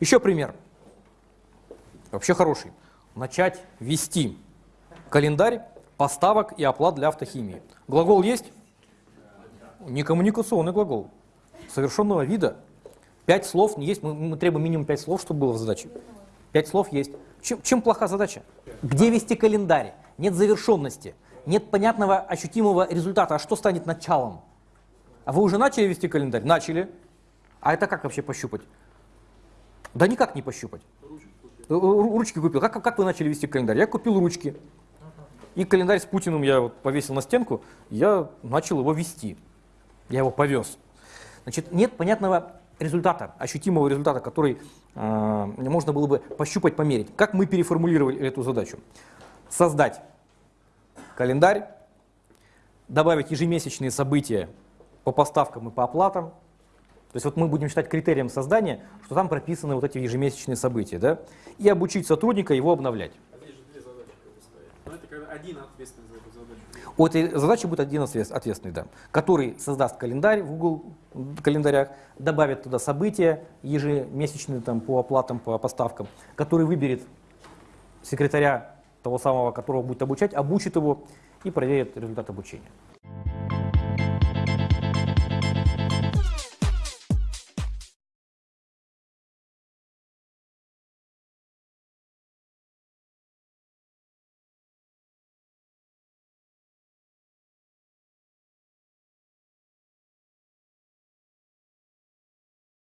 Еще пример. Вообще хороший. Начать вести календарь поставок и оплат для автохимии. Глагол есть? Некоммуникационный глагол. Совершенного вида. Пять слов не есть. Мы, мы требуем минимум пять слов, чтобы было в задаче. Пять слов есть. Чем, чем плоха задача? Где вести календарь? Нет завершенности. Нет понятного ощутимого результата. А что станет началом? А вы уже начали вести календарь? Начали. А это как вообще пощупать? Да никак не пощупать. Э, ру- Ручки купил. Как, как вы начали вести календарь? Я купил ручки. И календарь с Путиным я вот повесил на стенку, я начал его вести. Я его повез. Значит, нет понятного результата, ощутимого результата, который э, можно было бы пощупать, померить. Как мы переформулировали эту задачу? Создать календарь, добавить ежемесячные события по поставкам и по оплатам. То есть вот мы будем считать критерием создания, что там прописаны вот эти ежемесячные события, да? и обучить сотрудника его обновлять. А. Но это когда один ответственный за эту задачу. У этой задачи будет один ответ- ответственный, да, который создаст календарь в Google календарях, добавит туда события ежемесячные там, по оплатам, по поставкам, который выберет секретаря того самого, которого будет обучать, обучит его и проверит результат обучения.